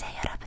안녕하세요 여러분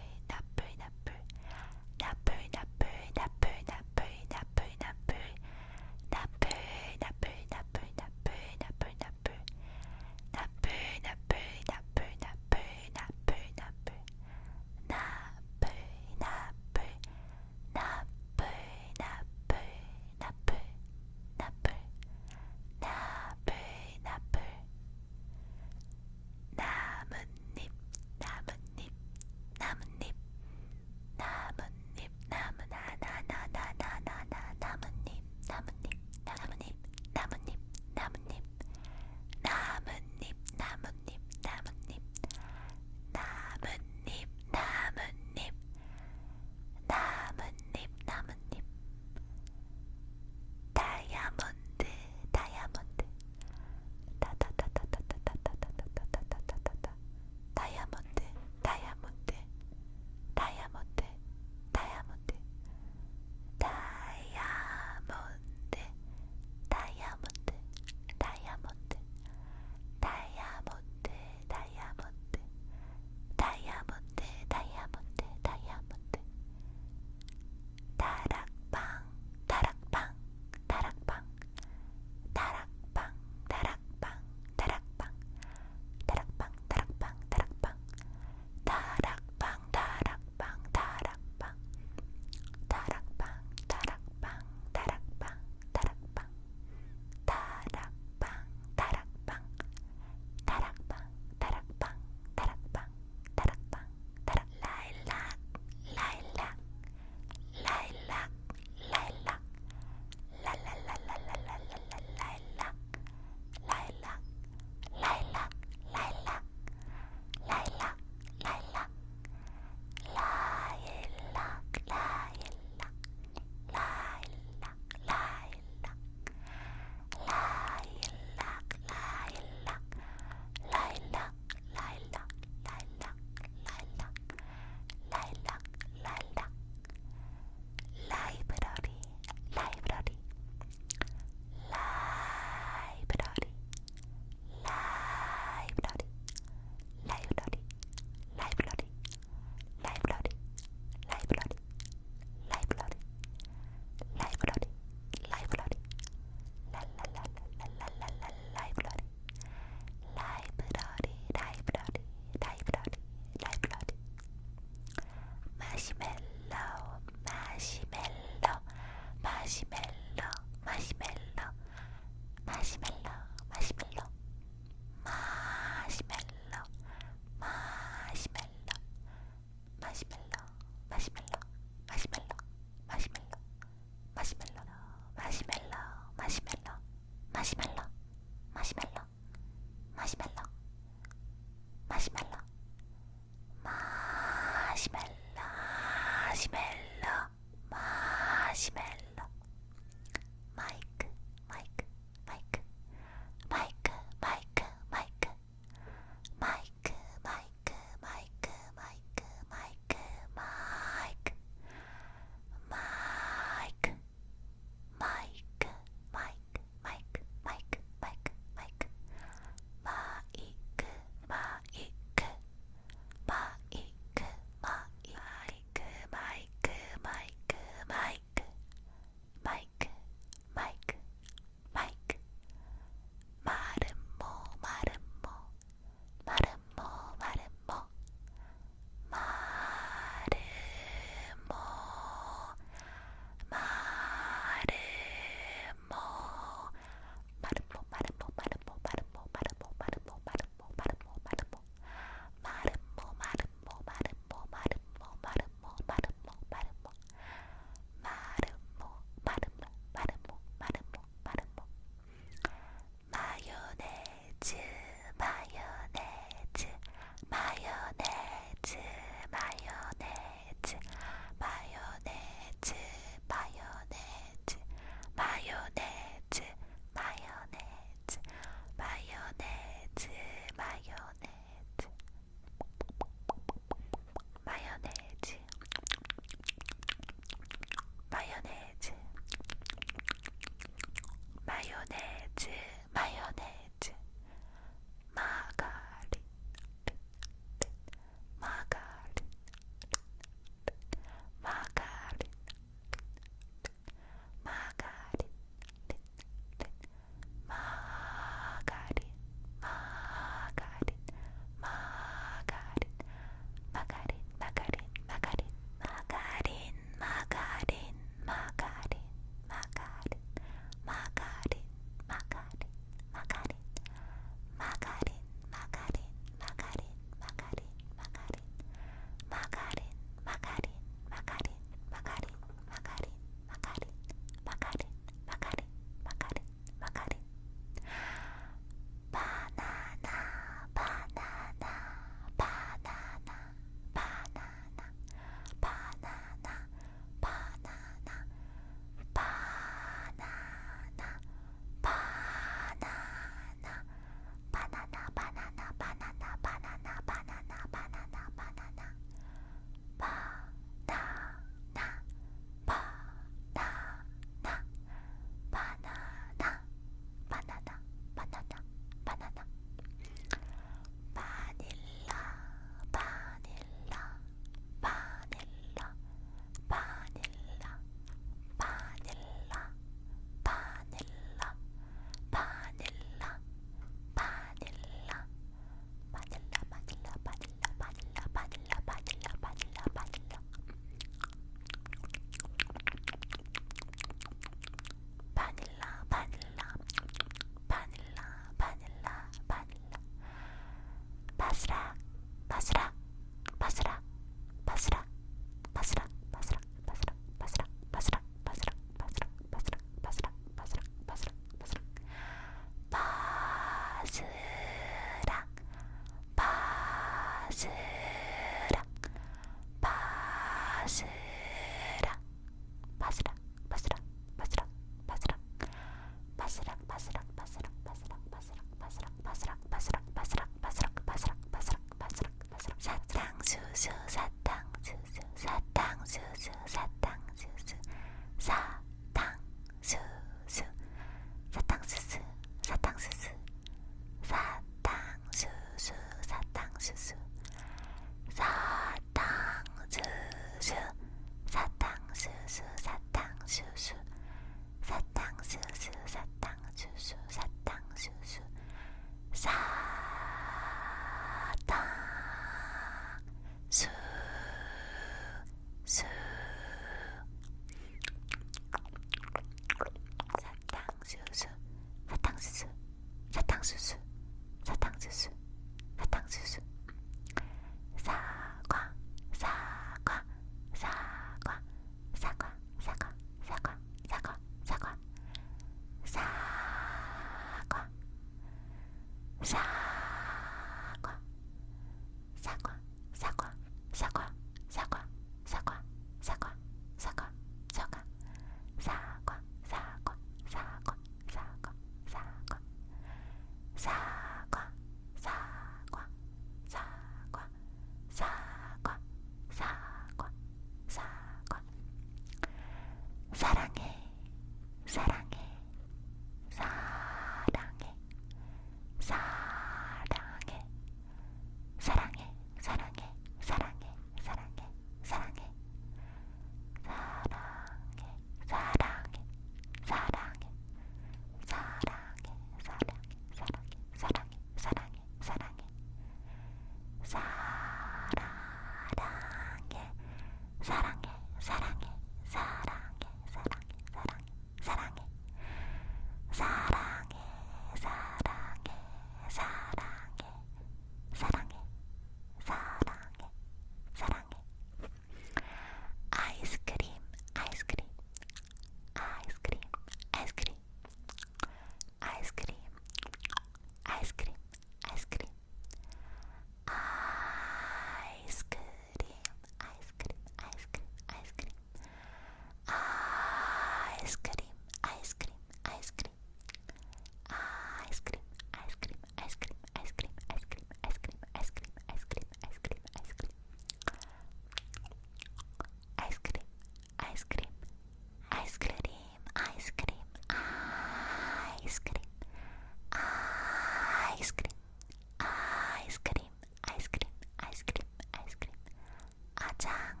짱.